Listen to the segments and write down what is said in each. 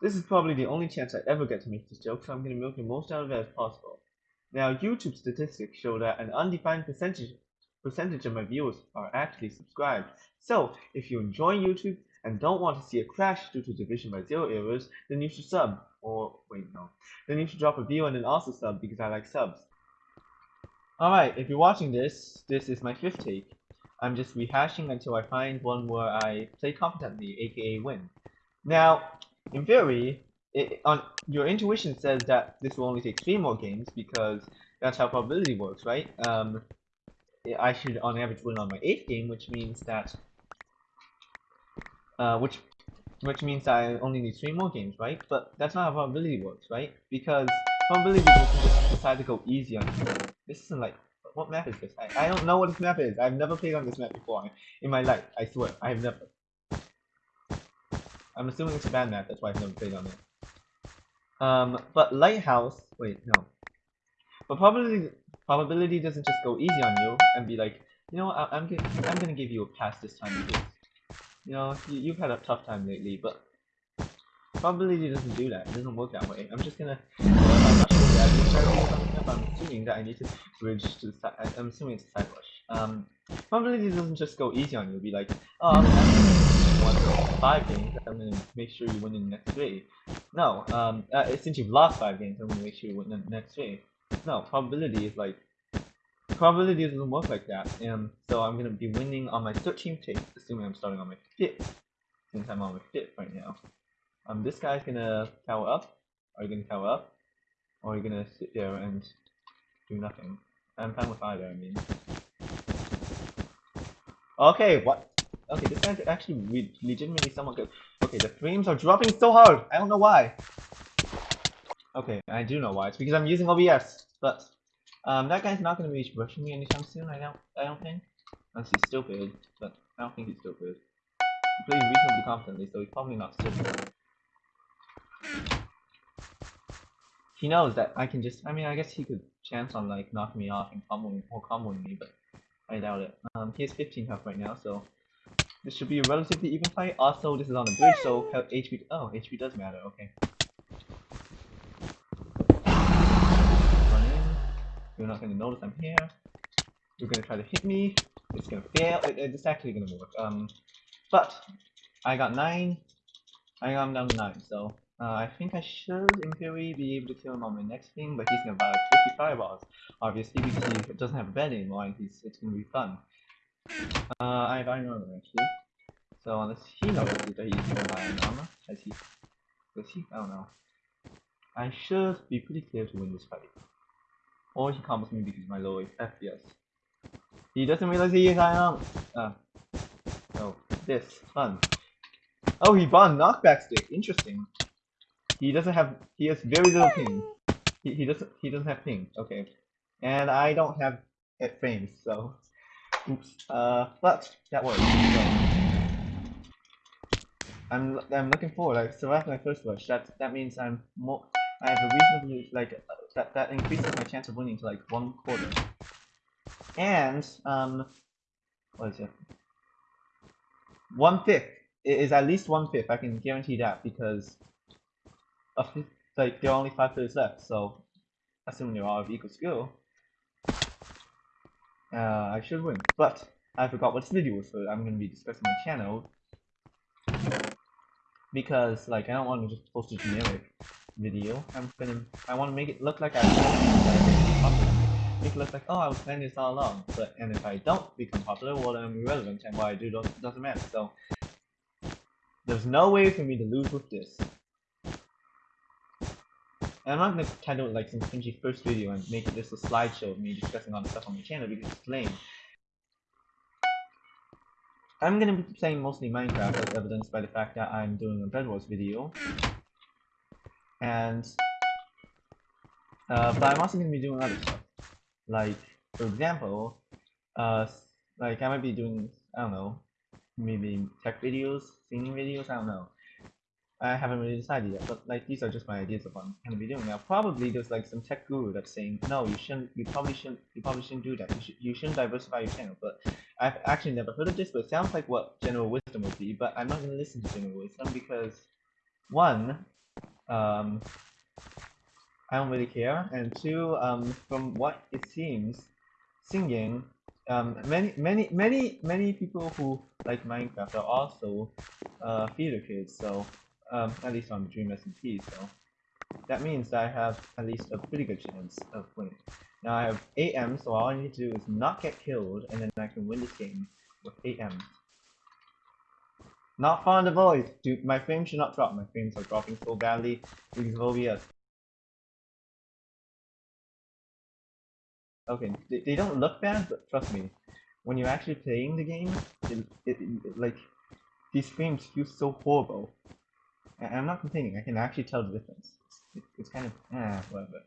This is probably the only chance I ever get to make this joke, so I'm going to milk the most out of it as possible. Now, YouTube statistics show that an undefined percentage percentage of my viewers are actually subscribed. So, if you enjoy YouTube and don't want to see a crash due to Division by Zero errors, then you should sub. Or, wait, no. Then you should drop a view and then also sub because I like subs. Alright, if you're watching this, this is my fifth take. I'm just rehashing until I find one where I play competently, aka win. Now, in theory, it, on your intuition says that this will only take three more games because that's how probability works, right? Um, I should on average win on my eighth game, which means that, uh, which which means I only need three more games, right? But that's not how probability works, right? Because probability just decide to go easy on you. This isn't like, what map is this? I, I don't know what this map is. I've never played on this map before in my life. I swear, I have never. I'm assuming it's a bad map, that's why I've never played on it. Um, but Lighthouse, wait, no. But probability, probability doesn't just go easy on you and be like, you know, I, am gonna, I'm gonna give you a pass this time because, you know, you, you've had a tough time lately. But probability doesn't do that. It doesn't work that way. I'm just gonna, I'm assuming that I need to bridge to the side. I'm assuming it's a side rush. Um, probability doesn't just go easy on you. Be like, oh, five games. I'm gonna make sure you win in the next three. No, um, uh, since you've lost five games, I'm gonna make sure you win in the next three. No, probability is like probability doesn't work like that. And so I'm gonna be winning on my 13th take, assuming I'm starting on my 5th, since I'm on my 5th right now. Um, this guy's gonna tower up. Are you gonna tower up? Or are you gonna sit there and do nothing? I'm fine with either, I mean. Okay, what? Okay, this guy's actually legitimately somewhat good. Okay, the frames are dropping so hard. I don't know why. Okay, I do know why. It's because I'm using OBS. But um, that guy's not going to be rushing me anytime soon. I don't. I don't think. Unless he's stupid, but I don't think he's stupid. He plays reasonably confidently, so he's probably not stupid. He knows that I can just. I mean, I guess he could chance on like knocking me off and comboing or comboing me, but I doubt it. Um, he has 15 health right now, so this should be a relatively even fight. Also, this is on the bridge, so HP. Oh, HP does matter. Okay. You're not going to notice I'm here. You're going to try to hit me. It's going to fail. It, it's actually going to work. Um, but I got 9. I got him down to 9. So uh, I think I should, in theory, be able to kill him on my next thing. But he's going to buy 50 fireballs. Obviously, because he doesn't have a bed anymore. And he's, it's going to be fun. Uh, I iron armor, actually. So unless he knows that he's buy iron armor. Has he? Does he? I don't know. I should be pretty clear to win this fight. Or he combos me because my low FPS. He doesn't realize he is I am. Uh, oh, this fun. Oh, he bought knockback stick. Interesting. He doesn't have. He has very little ping. He he doesn't he doesn't have ping. Okay, and I don't have hit frames, so oops. Uh, but that works. So, I'm I'm looking forward. So after my first rush, that that means I'm more. I have a reasonably like that, that increases my chance of winning to like one quarter. And, um, what is it? One fifth it is at least one fifth. I can guarantee that because of like there are only five players left. So, assuming they're all of equal skill, uh, I should win. But I forgot what this video for. I'm gonna be discussing my channel because like I don't want to just post a generic video. I'm gonna I want to make it look like I make it look like oh I was planning this all along. But and if I don't become popular, well then I'm irrelevant and what I do doesn't matter. So there's no way for me to lose with this. And I'm not gonna title it like some cringy first video and make just a slideshow of me discussing all the stuff on my channel because it's lame. I'm gonna be playing mostly Minecraft as evidenced by the fact that I'm doing a Bed Wars video. And uh, but I'm also to be doing other stuff. Like for example uh like I might be doing I don't know maybe tech videos singing videos I don't know I haven't really decided yet but like these are just my ideas of what I'm to be doing now. Probably there's like some tech guru that's saying no you shouldn't you probably shouldn't you probably shouldn't do that. You, should, you shouldn't diversify your channel. But I've actually never heard of this but it sounds like what general wisdom would be but I'm not to listen to general wisdom because one, um, I don't really care, and two, um, from what it seems, singing, um, many, many, many, many people who like Minecraft are also uh, theater kids, so um, at least on Dream SMP, so that means that I have at least a pretty good chance of winning. Now I have 8 M, so all I need to do is not get killed, and then I can win this game with 8 M. Not fun to void! Dude, my frames should not drop. My frames are dropping so badly of OBS. Okay, they, they don't look bad, but trust me, when you're actually playing the game, it, it, it like, these frames feel so horrible. I'm not complaining, I can actually tell the difference. It's, it's kind of, ah, whatever.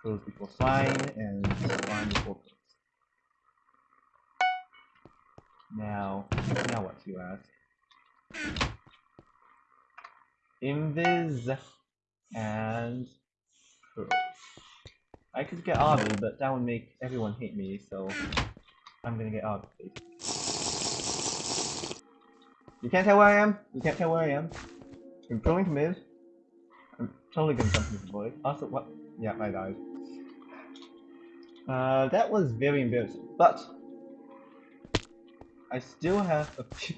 Crows before swine, and swine before crows. Now, now what you ask? Invis and. I could get Obby, but that would make everyone hate me, so I'm gonna get Obby. You can't tell where I am? You can't tell where I am? I'm going to mid. I'm totally gonna jump into the void. Also, what? Yeah, I died. Uh, that was very embarrassing, but I still have a few.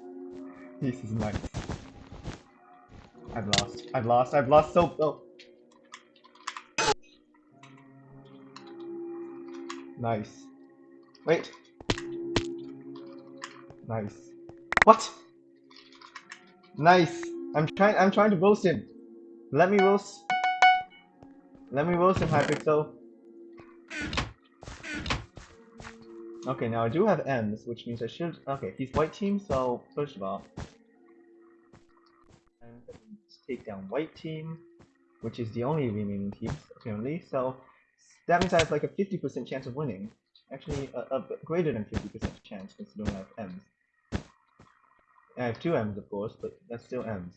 this is nice. I've lost. I've lost. I've lost so. Oh. Nice. Wait. Nice. What? Nice. I'm trying. I'm trying to roast him. Let me roast. Let me roast him, Hypixel. Okay, now I do have M's, which means I should. Okay, he's white team, so first of all, take down white team, which is the only remaining team apparently. So that means I have like a 50% chance of winning. Actually, a, a greater than 50% chance considering I don't have M's. I have two M's, of course, but that's still M's.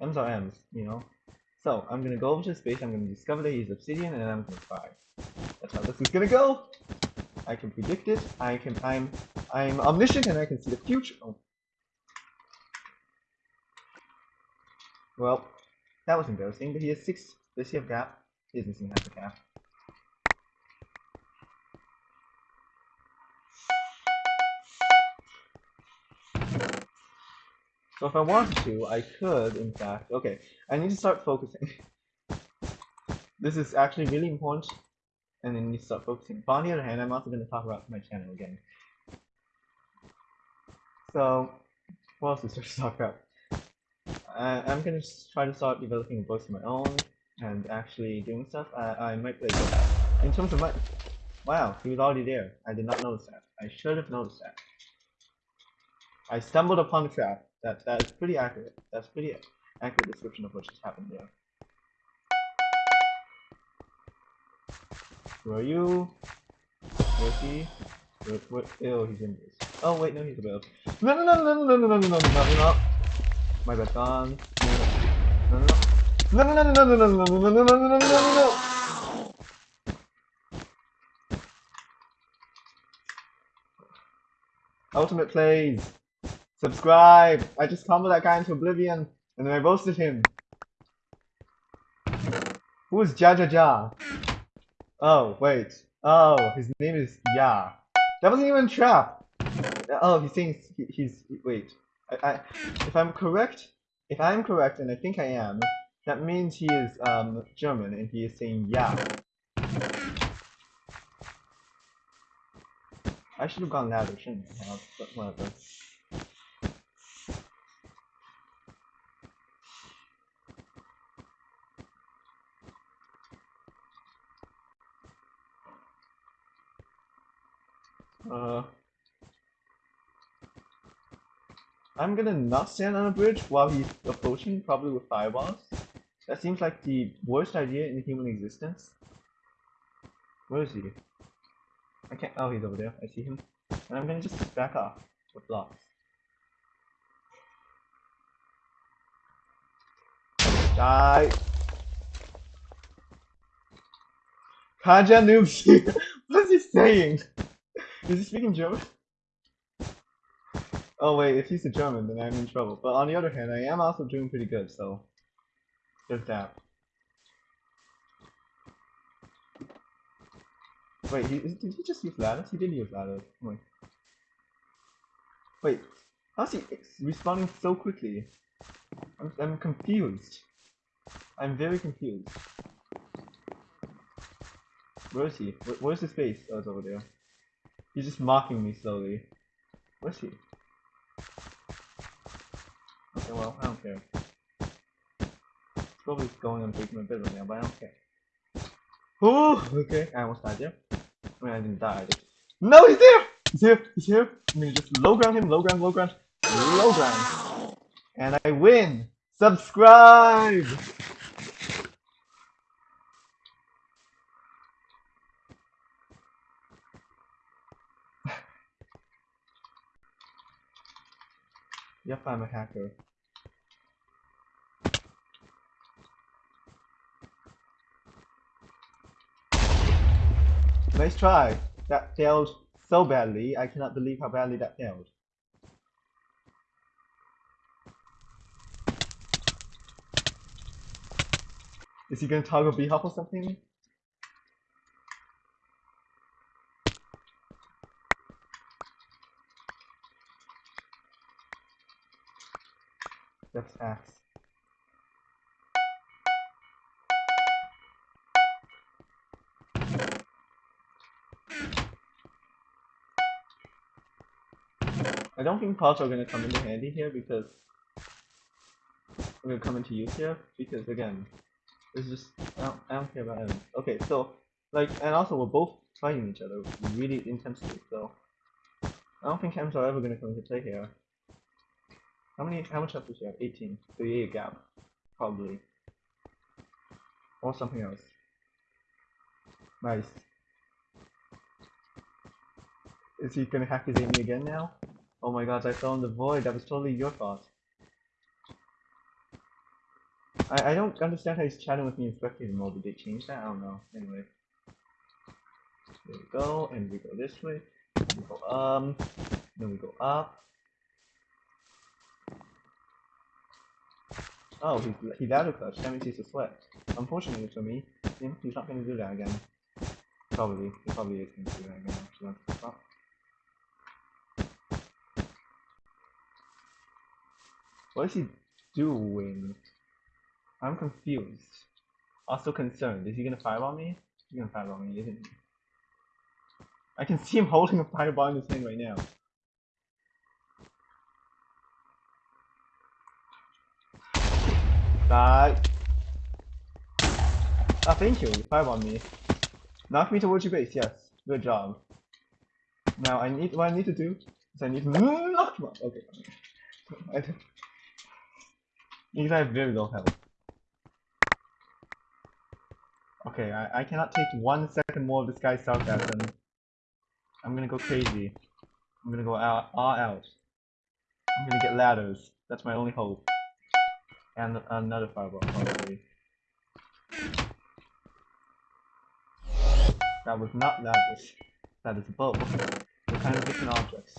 M's are M's, you know. So I'm gonna go over to space. I'm gonna discover that he's obsidian, and I'm gonna cry. That's how this is gonna go. I can predict it. I can. I'm. I'm omniscient, and I can see the future. Oh. Well, that was embarrassing. But he has six. Does he have gap? He is missing half a cap. So if I wanted to, I could, in fact. Okay, I need to start focusing. this is actually really important, and need to start focusing. But on the other hand, I'm also going to talk about my channel again. So, what else is there to talk about? I, I'm going to try to start developing books of my own, and actually doing stuff. I, I might play In terms of my... Wow, he was already there. I did not notice that. I should have noticed that. I stumbled upon the trap. That that is pretty accurate. That's pretty accurate description of what just happened there. Who are you? Where's he? Where, where, oh, he's in this. Oh wait, no, he's above. No, no, no, no, no, no, no, no, no, no, no, no. My bad, gone. No, no, no, no, no, no, no, no, no, no, no, no, no, no, no, no, no. Ultimate plays. Subscribe! I just comboed that guy into oblivion, and then I roasted him. Who is Jajaja? Oh, wait. Oh, his name is Ya. That wasn't even a trap! Oh, he's saying he, he's... wait. I, I, if I'm correct, if I'm correct, and I think I am, that means he is um, German, and he is saying Ya. I should have gone louder, shouldn't I have, but whatever. Uh, I'm gonna not stand on a bridge while he's approaching, probably with fireballs. That seems like the worst idea in human existence. Where is he? I can't- oh, he's over there. I see him. And I'm gonna just back off with blocks. Die! Kaja noobs! what is he saying? Is he speaking German? Oh wait, if he's a German, then I'm in trouble. But on the other hand, I am also doing pretty good, so there's that. Wait, he, did he just use ladders? He didn't use ladders. Oh wait. Wait, how's he responding so quickly? I'm, I'm confused. I'm very confused. Where is he? Where, where's his face? Oh, it's over there. He's just mocking me slowly. Where's he? Okay, well, I don't care. He's probably going on taking my bed right now, but I don't care. Oh, okay. I almost died there. I mean, I didn't die. I just... No, he's there! He's here! He's here! I'm gonna just low ground him, low ground, low ground, low ground. And I win! Subscribe! Yep, I'm a hacker. Nice try. That failed so badly. I cannot believe how badly that failed. Is he gonna toggle B hop or something? That's axe. I don't think parts are gonna come into handy here because we're come into use here because again, it's just I don't, I don't care about enemies. Okay, so like and also we're both fighting each other really intensely, so I don't think chems are ever gonna come into play here. How many how much health does she have? 18. So yeah, gap. Probably. Or something else. Nice. Is he gonna hack his Amy again now? Oh my god, I fell in the void. That was totally your fault. I, I don't understand how he's chatting with me in spectator mode. Did they change that? I don't know. Anyway. There we go, and we go this way. We go um, then we go up. Oh, he he ladder clutch. That means he's a sweat. Unfortunately for me, he's not gonna do that again. Probably. He probably is gonna do that again. What is he doing? I'm confused. Also concerned. Is he gonna fireball me? He's gonna fireball me, isn't he? I can see him holding a fireball in his hand right now. Die. Ah, thank you. You on me. Knock me towards your base. Yes. Good job. Now I need what I need to do is I need to knock you off. Okay. I Because I have very low health. Okay, I, I cannot take one second more of this guy's sarcasm. I'm gonna go crazy. I'm gonna go out, all out. I'm gonna get ladders. That's my only hope. And another fireball, probably. That was not ladders. That is both. They're kind of different objects.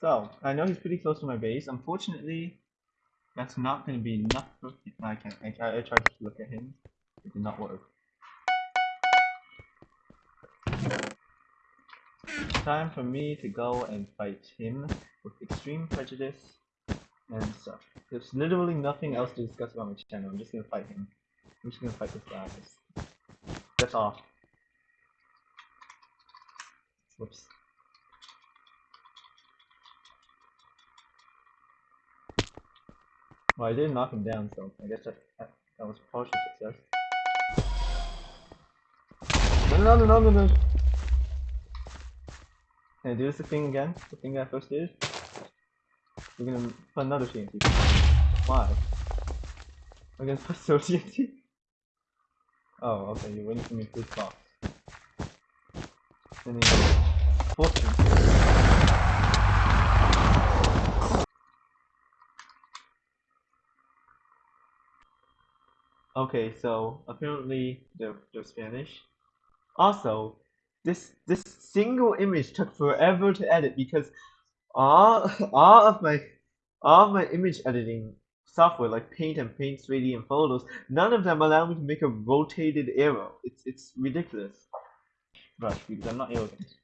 So, I know he's pretty close to my base. Unfortunately, that's not going to be enough for I can't. I, I, I tried to look at him. It did not work. It's Time for me to go and fight him with extreme prejudice and stuff. There's literally nothing else to discuss about my channel. I'm just gonna fight him. I'm just gonna fight this guy. That's all. Whoops. Well, I didn't knock him down, so I guess that, that, that was partial success. No, no, no, no, no, no. Can I do this thing again? The thing I first did? We're gonna put another TNT. Why? We're gonna put so TNT? Oh, okay, you're waiting for me to box. Sending fortune. Okay, so apparently they're, they're Spanish. Also, this this single image took forever to edit because all all of my all my image editing software like Paint and Paint 3D and Photos, none of them allow me to make a rotated arrow. It's it's ridiculous. Rush because I'm not arrogant.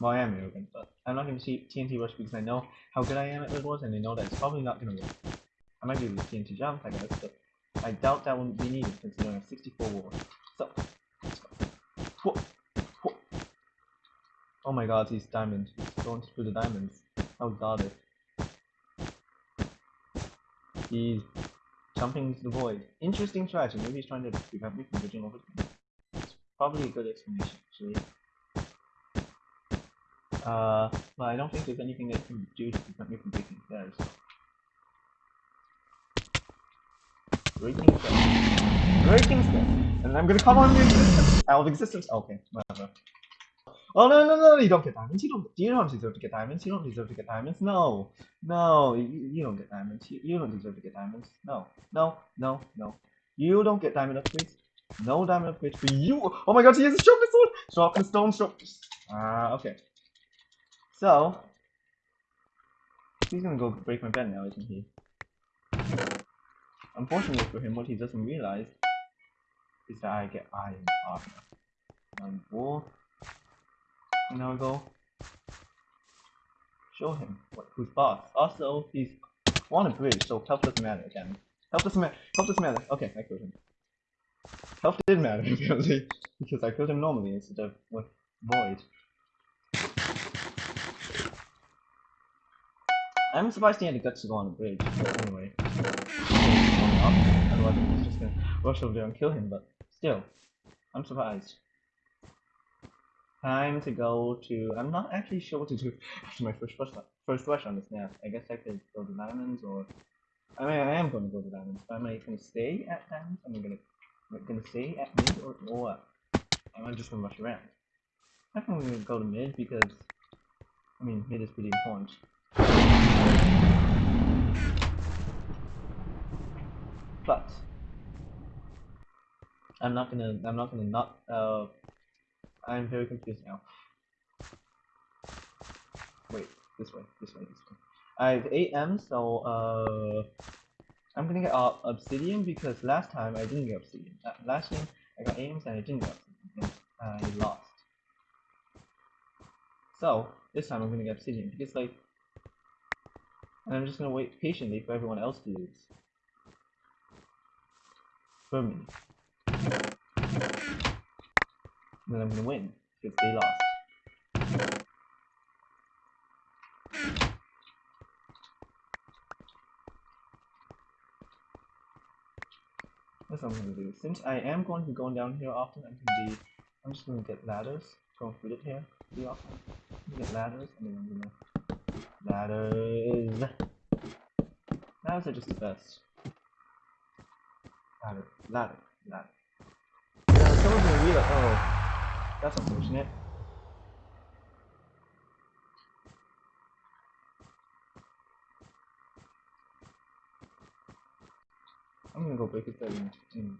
Well, I am arrogant, but I'm not going to see TNT Rush because I know how good I am at Bed Wars and I know that it's probably not going to work. I might be able to jump, I guess, but I doubt that won't be needed considering have 64 war. So, let's go. Whoa. Whoa. Oh my god, he's diamond. He's going through the diamonds. Oh god it. He's jumping into the void. Interesting strategy. Maybe he's trying to prevent me from bridging over the It's probably a good explanation, actually. Uh, but I don't think there's anything they can do to prevent me from breaking stairs. Breaking stairs. Breaking stairs. And I'm gonna call on the existence. Out of existence. Okay, whatever. Oh no no no! You don't get diamonds. You don't. You don't deserve to get diamonds. You don't deserve to get diamonds. No, no. You, you don't get diamonds. You, you don't deserve to get diamonds. No, no, no, no. You don't get diamond upgrades. No diamond upgrades for you. Oh my God! He has a sharpness sword. Sharpness stone. Sharpness. Ah, okay. So he's gonna go break my bed now, isn't he? Unfortunately for him, what he doesn't realize is that I get iron armor. One four. And now I go show him what who's boss. Also, he's on a bridge, so health doesn't matter again. Health doesn't matter. Health doesn't matter. Okay, I killed him. Health did matter apparently because I killed him normally instead of with void. I'm surprised he had the guts to go on a bridge. But anyway, otherwise I was just gonna rush over there and kill him. But still, I'm surprised. Time to go to. I'm not actually sure what to do after my first rush. First rush on this map. I guess I could go to diamonds, or I mean, I am going to go to diamonds. But am I going to stay at diamonds? Am I going to going to stay at mid, or, or what? Am I just going to rush around? I think I'm going to go to mid because I mean, mid is pretty important. But I'm not gonna. I'm not gonna not. Uh, I'm very confused now. Wait, this way, this way, this way. I have 8 M, so uh, I'm gonna get uh, obsidian because last time I didn't get obsidian. Uh, last time I got 8 M's and I didn't get obsidian. I lost. So this time I'm gonna get obsidian because like, and I'm just gonna wait patiently for everyone else to lose. Me. then I'm gonna win because they lost. That's what I'm gonna do. Since I am going to be going down here often, I'm gonna be. I'm just gonna get ladders. Going through it here pretty often. Get ladders, and then I'm gonna ladders. Ladders are just the best. Ladder, ladder, ladder. Yeah, someone's gonna it. Oh. That's unfortunate. I'm gonna go break it there in, in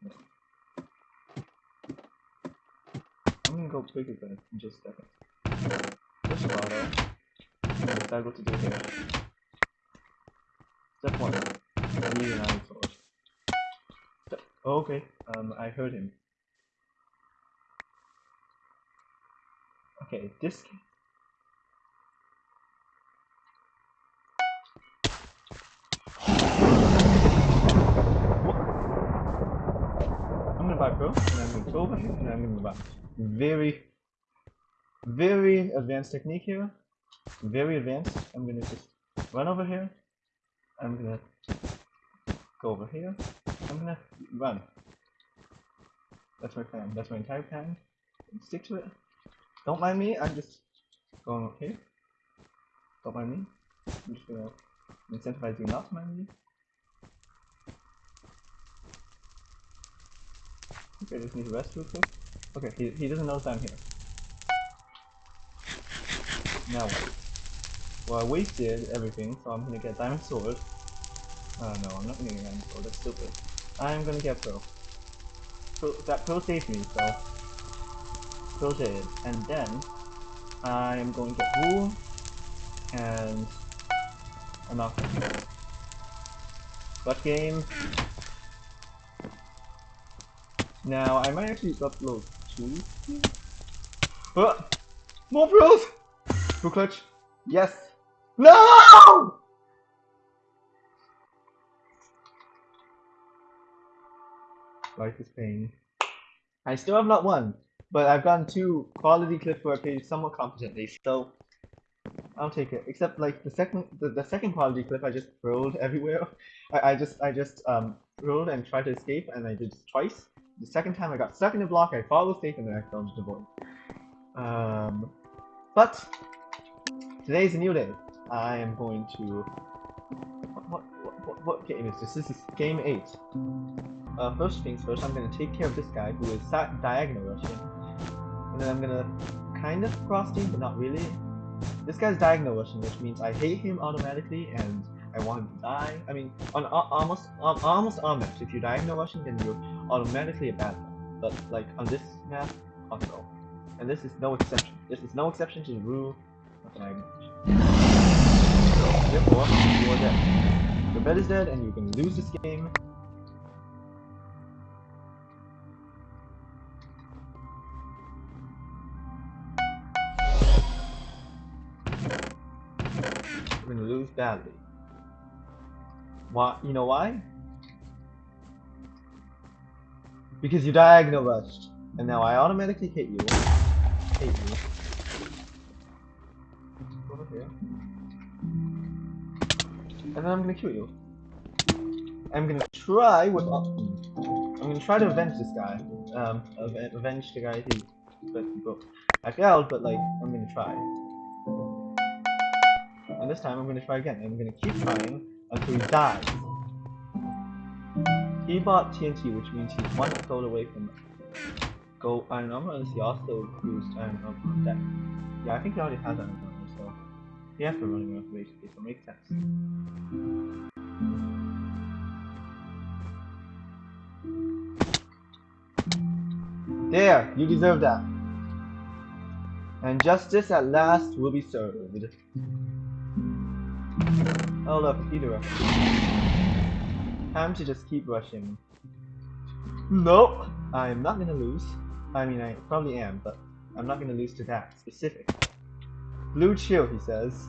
I'm gonna go break it there in just a second. First of all though, I what to do here. Step one. I need an iron sword. Step oh, okay. Um I heard him. Okay, this. I'm gonna buy Pro, and I'm gonna go over here, and I'm gonna buy. Very, very advanced technique here. Very advanced. I'm gonna just run over here. I'm gonna go over here. I'm gonna run. That's my plan. That's my entire plan. Stick to it. Don't mind me, I'm just going here. Don't mind me. I'm just gonna incentivize you not to mind me. Okay, just need to rest real quick. Okay, he, he doesn't notice I'm here. Now what? Well, I wasted everything, so I'm gonna get diamond sword. Uh, no, I'm not gonna get diamond sword, that's stupid. I'm gonna get pearl. Pearl that pearl saved me, so... Pearl jade. And then, I'm going to get wool, and... I'm not gonna But game... Now, I might actually upload two. Ah! More pearls! Full clutch. Yes! No! Life is pain. I still have not won, but I've gotten two quality clips where I played somewhat competently, so I'll take it. Except like the second the, the second quality clip I just rolled everywhere. I, I just I just um rolled and tried to escape and I did twice. The second time I got stuck in a block, I followed safe and then I fell into the void. Um but today's a new day. I am going to what what, what, what game is this? This is game eight. Uh, first things first, I'm gonna take care of this guy who is diagonal rushing, and then I'm gonna kind of cross team, but not really. This guy's diagonal rushing, which means I hate him automatically, and I want him to die. I mean, on uh, almost on almost all maps, if you're diagonal rushing, then you're automatically a bad guy. But like on this map, oh no. And this is no exception. This is no exception to the rule of diagonal rushing. So therefore, you are dead. Your bed is dead, and you can lose this game. Lose badly. Why? You know why? Because you diagonal rushed, and now I automatically hit you. Hate you. Over here. And then I'm gonna kill you. I'm gonna try with. I'm gonna try to avenge this guy. Um, avenge the guy who. I failed, but like, I'm gonna try. And this time I'm gonna try again. I'm gonna keep trying until he dies. He bought TNT, which means he's one gold away from go iron armor, unless he also used iron armor on deck. Yeah, I think he already has iron armor, so he has been running around basically, so it makes sense. There, you deserve that. And justice at last will be served. Oh look, either way. Time to just keep rushing. Nope! I am not gonna lose. I mean, I probably am, but I'm not gonna lose to that specific. Blue chill, he says.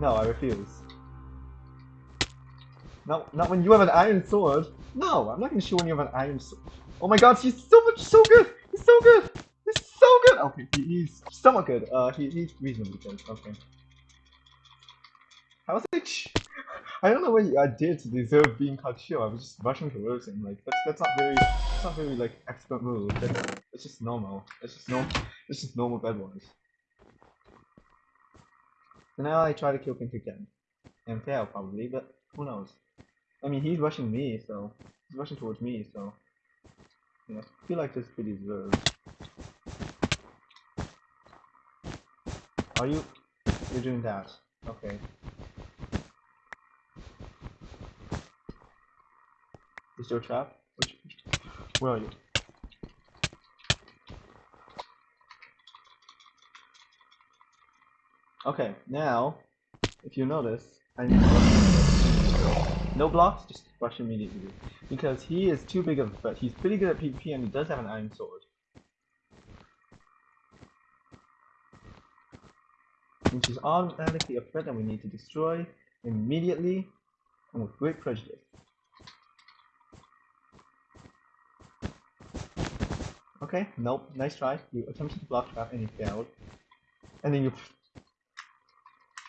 No, I refuse. No, not when you have an iron sword. No, I'm not gonna show when you have an iron sword. Oh my god, he's so much, so good! He's so good! He's so good! Okay, he, he's somewhat good. Uh, he, he's reasonably good. Okay. I was like, I don't know what I did to deserve being called chill. I was just rushing towards him. Like that's that's not very that's not very like expert move. That's it's just normal. It's just normal. it's just normal bad ones. So now I try to kill Pink again. And fail probably, but who knows. I mean he's rushing me, so he's rushing towards me, so yeah, I feel like this pretty deserved. Are you you're doing that? Okay. Is there a trap? Where are you? Okay, now, if you notice, I need No blocks, just rush immediately. Because he is too big of a threat. He's pretty good at PvP and he does have an iron sword. Which is automatically a threat that we need to destroy immediately and with great prejudice. Okay, nope, nice try. You attempted to block trap and you failed. And then you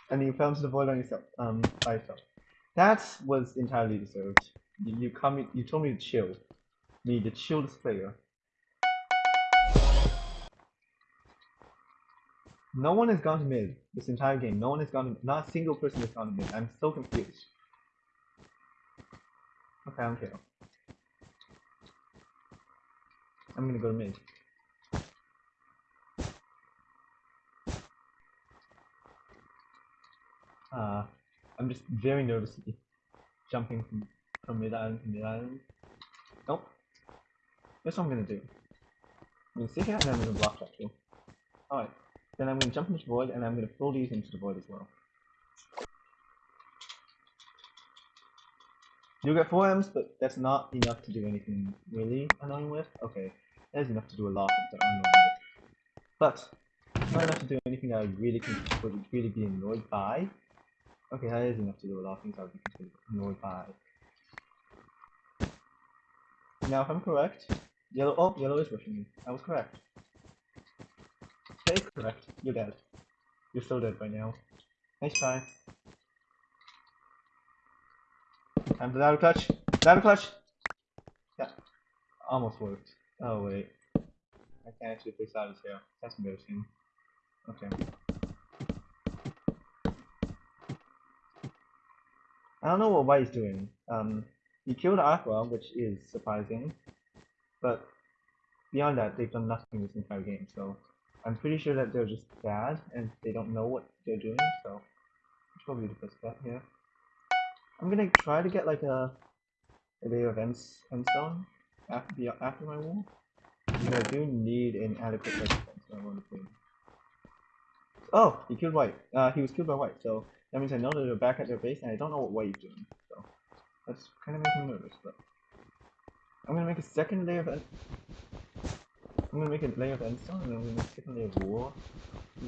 and then you fell into the void on yourself, um, by yourself. That was entirely deserved. You, you come, you told me to chill. Me, the chillest player. No one has gone to mid this entire game. No one has gone to, not a single person has gone to mid. I'm so confused. Okay, I don't care. I'm gonna go mid. Uh, I'm just very nervously jumping from, from mid island to mid island. Nope. That's what I'm gonna do. I'm gonna stick it out and I'm gonna block that too. Alright. Then I'm gonna jump into the void and I'm gonna throw these into the void as well. You get 4 M's, but that's not enough to do anything really annoying with. Okay, that is enough to do a lot of things. But, not enough to do anything that I really can would really be annoyed by. Okay, that is enough to do a lot of things I would be annoyed by. Now, if I'm correct, yellow. Oh, yellow is rushing me. I was correct. Stay correct. You're dead. You're so dead by now. Nice try. Time for ladder clutch. Ladder clutch. Yeah. Almost worked. Oh wait. I can't actually fix out his hair. That's embarrassing. Okay. I don't know what White's doing. Um, he killed Aqua, which is surprising, but beyond that, they've done nothing this entire game. So I'm pretty sure that they're just bad and they don't know what they're doing. So it's probably the best bet here. I'm gonna try to get like a a layer of end endstone after the after my wall. I do need an adequate thing. Oh, he killed white. Uh, he was killed by white, so that means I know that they're back at their base, and I don't know what white is doing. So that's kind of making me nervous. But I'm gonna make a second layer of. I'm gonna make a layer of endstone, and then I'm gonna make a second layer of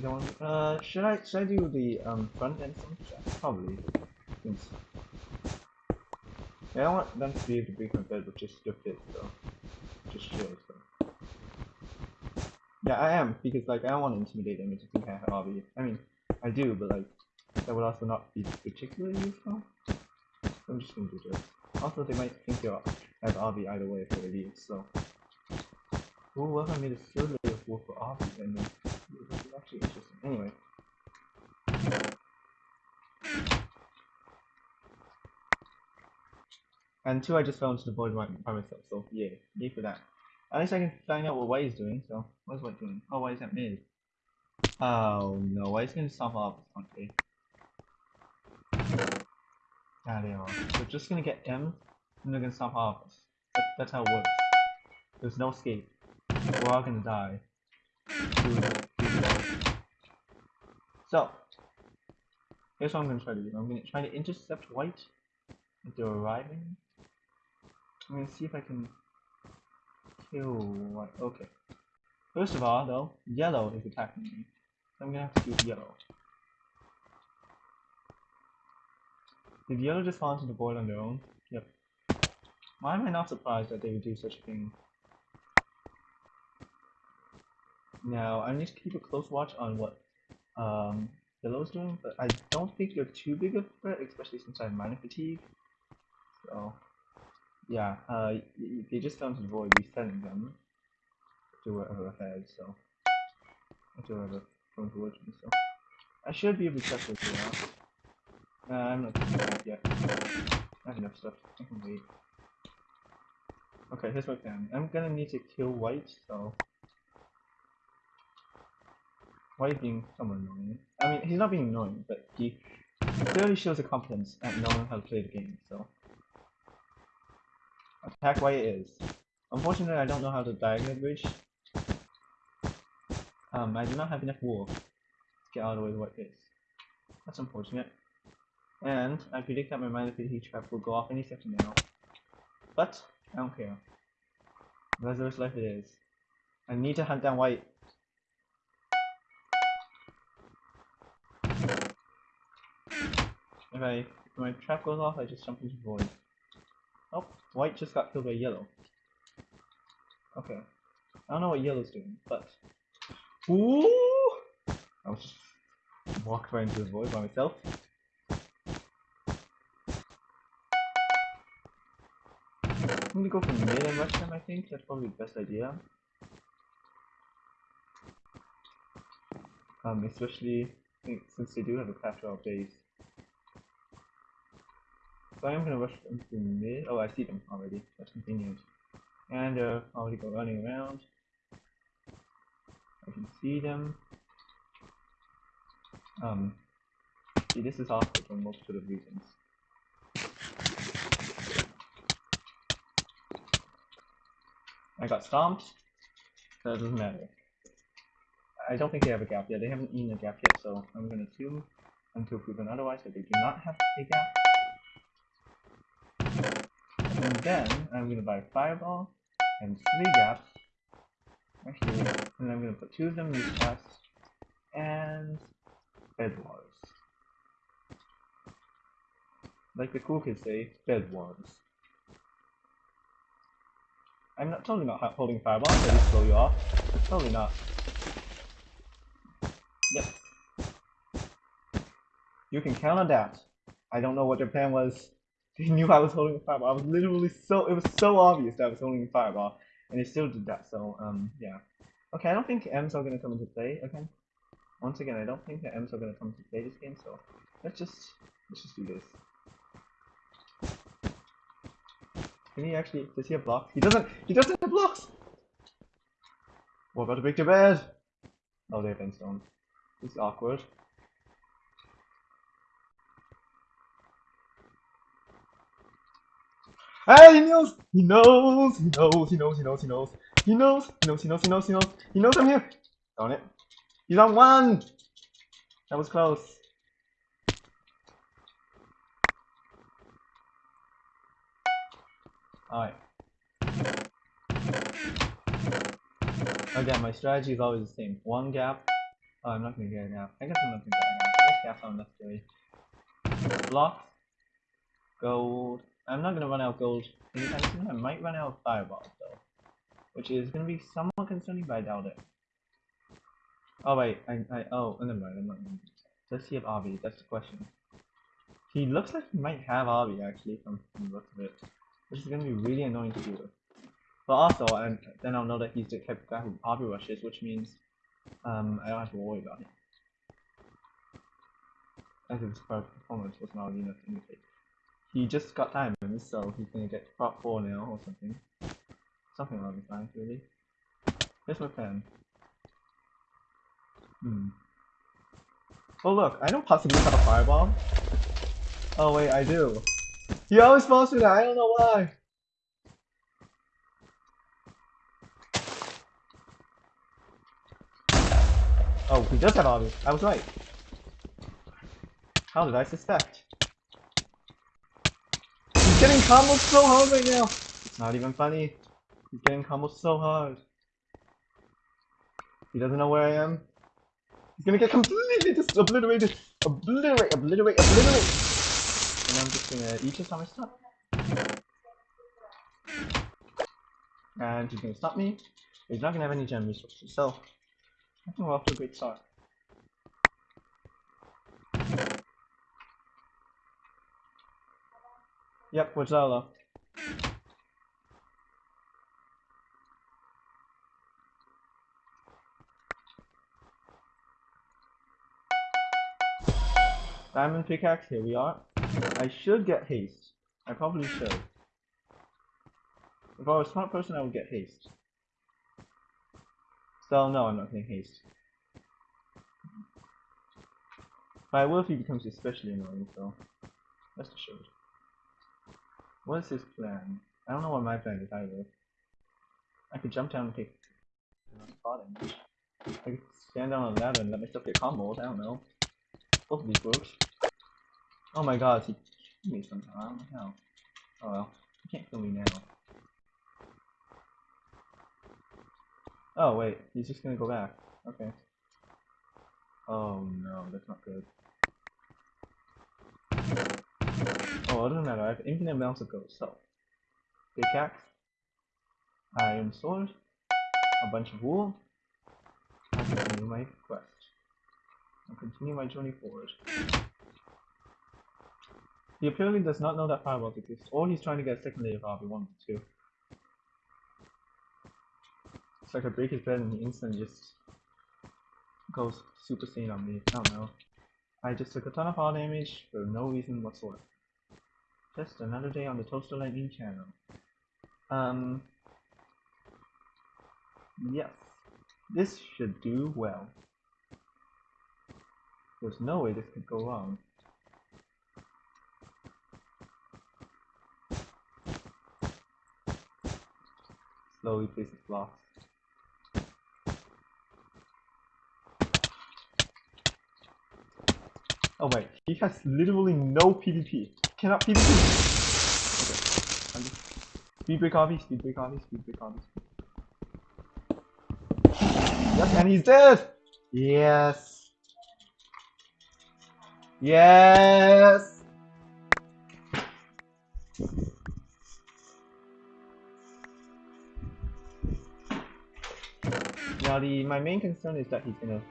know, uh, should I should I do the um front endstone? Probably. Since I don't want them to be able to break my bed with just your fit, so just chill, so. Yeah, I am, because like I don't want to intimidate them into thinking I have hobby. I mean, I do, but like that would also not be particularly useful. I'm just gonna do this. Also, they might think you're have Obby either way if they leave, so. Ooh, what I made a layer of war for Obby and then it actually interesting. Anyway. And two, I just fell into the void by, by myself, so yeah, yay for that. At least I can find out what White is doing, so what's White doing? Oh, White is at mid. Oh no, White's gonna stop off, okay. Ah, they are. We're just gonna get M, and they're gonna stop off us. That, that's how it works. There's no escape. We're all gonna die. So, here's what I'm gonna try to do. I'm gonna try to intercept White as they're arriving. I'm gonna see if I can kill White. Okay. First of all, though, Yellow is attacking me. So I'm gonna have to do Yellow. Did Yellow just fall into the void on their own? Yep. Why am I not surprised that they would do such a thing? Now, I need to keep a close watch on what um, Yellow's doing, but I don't think they're too big of a threat, especially since I have Miner Fatigue. So, yeah, uh, they just fell into the void, resetting them to wherever ahead, so. To wherever from me, so. I should be able to check this now. Nah, I'm not that yet. I have enough stuff. I can wait. Okay, here's my plan. I'm gonna need to kill White, so. White being somewhat annoying. I mean, he's not being annoying, but he clearly shows a competence at knowing how to play the game, so. Attack White is. Unfortunately, I don't know how to diagonal bridge. Um, I do not have enough wool to get out of the way the white. That's unfortunate. And I predict that my Miner Fatigue trap will go off any second now. But, I don't care. Reservoir life it is. I need to hunt down white. If I if my trap goes off, I just jump into void. Oh, white just got killed by yellow. Okay. I don't know what yellow's doing, but Ooh! I was just walking right into the void by myself. I'm gonna go for mid and rush them, I think. That's probably the best idea. Um, especially since they do have a capture out base. So I am gonna rush them mid. Oh, I see them already. That's convenient. And they're already go running around. I can see them. Um, see, this is awkward for multiple of reasons. I got stomped. That doesn't matter. I don't think they have a gap yet. They haven't eaten a gap yet, so I'm to assume until proven otherwise that they do not have a gap. Then I'm going to buy Fireball and three gaps. Actually, and I'm going to put two of them in these chests and Bed Wars. Like the cool kids say, Bed Wars. I'm not totally not holding Fireball, so just blow you off. Totally not. Yep. You can count on that. I don't know what their plan was. They knew I was holding a fireball. I was literally so it was so obvious that I was holding a fireball, and he still did that. So um yeah. Okay, I don't think M's are gonna come into play again. Once again, I don't think that M's are gonna come into play this game. So let's just let's just do this. Can he actually does he have blocks? He doesn't. He doesn't have blocks. What about break their bed? Oh, they have endstone. This is awkward. Hey, he knows! He knows! He knows! He knows! He knows! He knows! He knows! He knows! He knows! He knows! He knows! He knows I'm here! Darn it! He's on one! That was close. Alright. Again, my strategy is always the same. One gap. Oh, I'm not gonna get a gap. I guess I'm not gonna get a gap. This gap's not necessary. Blocks. Gold. I'm not gonna run out of gold anytime. I might run out of fireballs though. Which is gonna be somewhat concerning, but I doubt it. Oh wait, I, I oh never mind, never mind. Does he have Obby? That's the question. He looks like he might have Obby actually from, the look of it. Which is gonna be really annoying to with. But also, and then I'll know that he's the type of guy who Obby rushes, which means um, I don't have to worry about him. As his performance was not enough to indicate. He just got diamonds, so he's gonna get prot 4 now or something. Something along those lines, really. Here's my plan. Hmm. Oh look, I don't possibly have a fireball. Oh wait, I do. He always falls through that, I don't know why. Oh, he does have obby. I was right. How did I suspect? Getting combos so hard right now. It's not even funny. He's getting combos so hard. He doesn't know where I am. He's gonna get completely just obliterated. Obliterate, obliterate, obliterate. And I'm just gonna eat on my stuff. And he's gonna stop me. He's not gonna have any gem resources, so I think we're off to a great start. Yep, we're Zola. Diamond pickaxe, here we are. I should get haste. I probably should. If I was a smart person, I would get haste. So no, I'm not getting haste. If he becomes especially annoying, so rest assured. What is his plan? I don't know what my plan is either. I could jump down and take damage. I could stand down on ladder and let myself get combos, I don't know. Both of these works. Oh my god, he killed me somehow, I don't know. Oh well, he can't kill me now. Oh wait, he's just gonna go back. Okay. Oh no, that's not good. I have infinite amounts of gold, so. Pickaxe. Iron sword. A bunch of wool. I'll continue my quest. I'll continue my journey forward. He apparently does not know that fireballs exist, or he's trying to get a second layer of RB1 too. It's like I break his bed and he instantly just goes super sane on me. I don't know. I just took a ton of fall damage for no reason whatsoever. Just another day on the Toaster Lightning channel. Um, Yes. This should do well. There's no way this could go wrong. Slowly place the blocks. Oh wait, he has literally no PvP. Cannot PvP. Okay. I'm just speed break obby, speed break obby, speed break obby. Yes, and he's dead! Yes. Yes! Now the my main concern is that he's gonna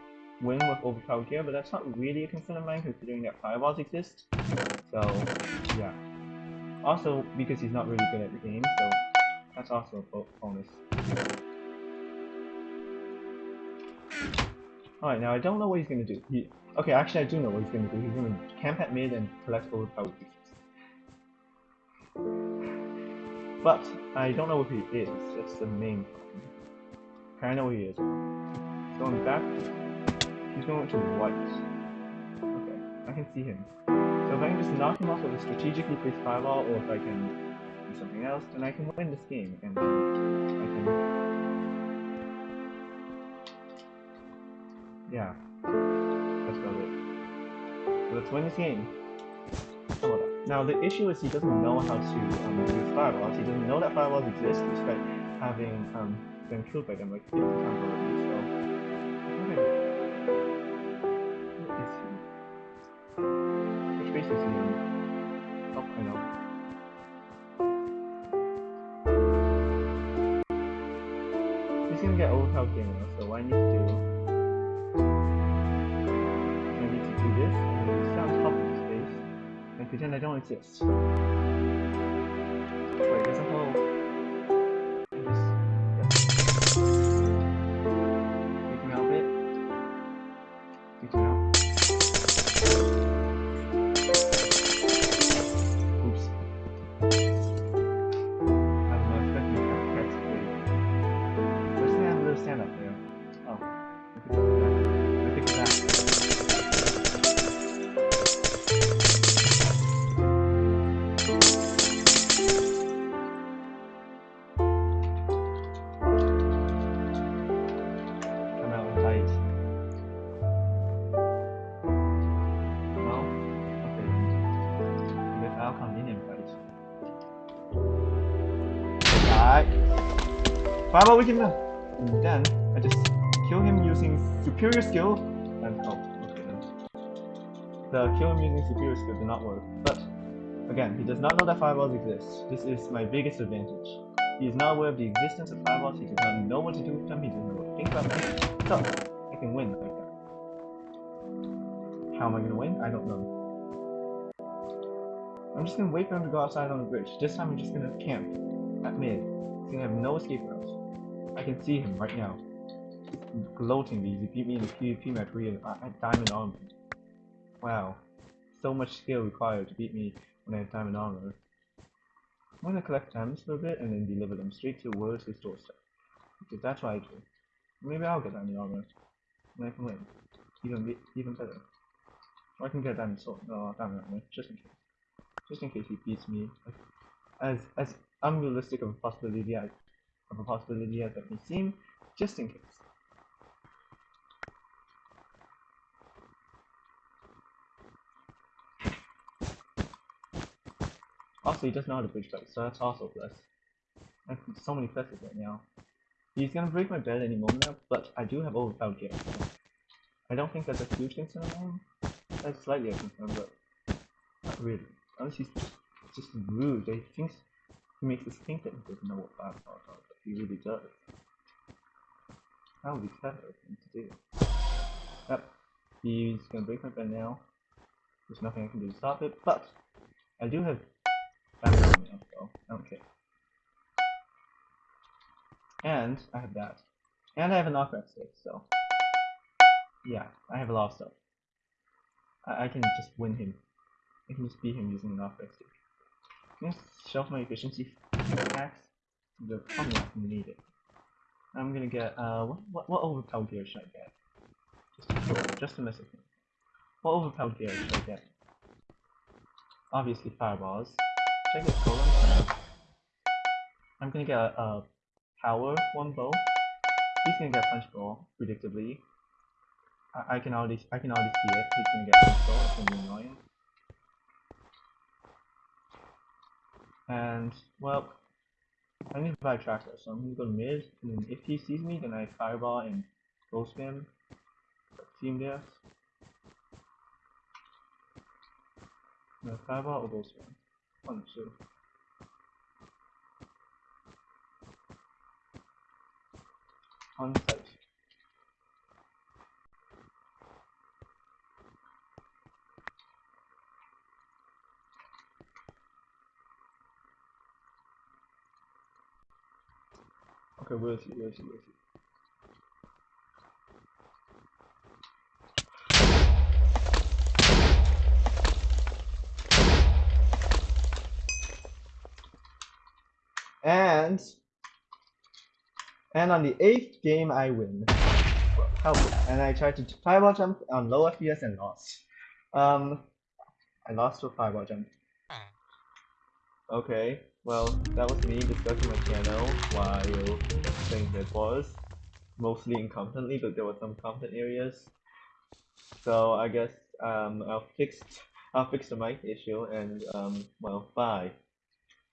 win with overpowered gear, but that's not really a concern of mine considering that fireballs exist. So yeah. Also because he's not really good at the game, so that's also a bonus. Alright, now I don't know what he's gonna do. He okay, actually I do know what he's gonna do. He's gonna camp at mid and collect all the power pieces. But I don't know what he is, that's the main problem. I know who he is. He's going back. He's going to white. Okay, I can see him. So if I can just knock him off with a strategically placed fireball, or if I can do something else, then I can win this game, and I can... Yeah. That's about it. So let's win this game. Now the issue is he doesn't know how to um, use fireballs. He doesn't know that fireballs exist despite having um, been killed by them like 50 times already, pretend Alright. Five we can uh, then I just kill him using superior skill and oh, okay. The kill him using superior skill did not work. But again, he does not know that fireballs exist. This is my biggest advantage. He is not aware of the existence of fireballs, he does not know what to do with them, he doesn't know what to think about them. So I can win. How am I gonna win? I don't know. I'm just gonna wait for him to go outside on the bridge. This time I'm just gonna camp at mid. He's gonna have no escape routes. I can see him right now. Gloating because he beat me in the PvP match uh, had diamond armor. Wow. So much skill required to beat me when I have diamond armor. I'm gonna collect gems for a bit and then deliver them straight to store stuff. Because that's what I do. Maybe I'll get diamond armor. And I can win. Even even better. Or I can get diamond sword. No, diamond armor, just in case. Just in case he beats me. As as unrealistic of a possibility as of a possibility as may seem, just in case. Also, he doesn't know how to bridge fight, so that's also a plus. I have so many pluses right now. He's gonna break my bed any moment now, but I do have overpowered gear. So I don't think that's a huge concern of mine. That's slightly a concern, but not really. Unless he's just, rude. He thinks he makes us think that he doesn't know what firepower really does. That would be clever of to do. Yep. He's gonna break my bed now. There's nothing I can do to stop it, but I do have on me, so I don't care. And I have that. And I have a knockback stick, so yeah, I have a lot of stuff. I, I can just win him. I can just beat him using a knockback stick. Gonna shelf my efficiency hacks. They're probably not. I'm gonna get uh what what, what gear should I get? Just to just to mess with me. What overpowered gear should I get? Obviously fireballs. Should I get? No. I'm gonna get a, a power one bow. He's gonna get punch bow, predictably. I, I can already I can already see it. He's gonna get punch bow, it's gonna be annoying. And well I need to buy a tracker, so I'm gonna go to mid, and if he sees me, then I fireball and go spam. Team death. No, fireball or go spam. One, two. On site. Okay, where is he? Where is he? Where is he? And and on the eighth game I win. Help! And I tried to fireball jump on low FPS and lost. Um, I lost to a fireball jump. Okay, well, that was me discussing my channel while playing Bed Wars. Mostly incompetently, but there were some competent areas. So I guess um I'll fix I'll fix the mic issue and um well bye.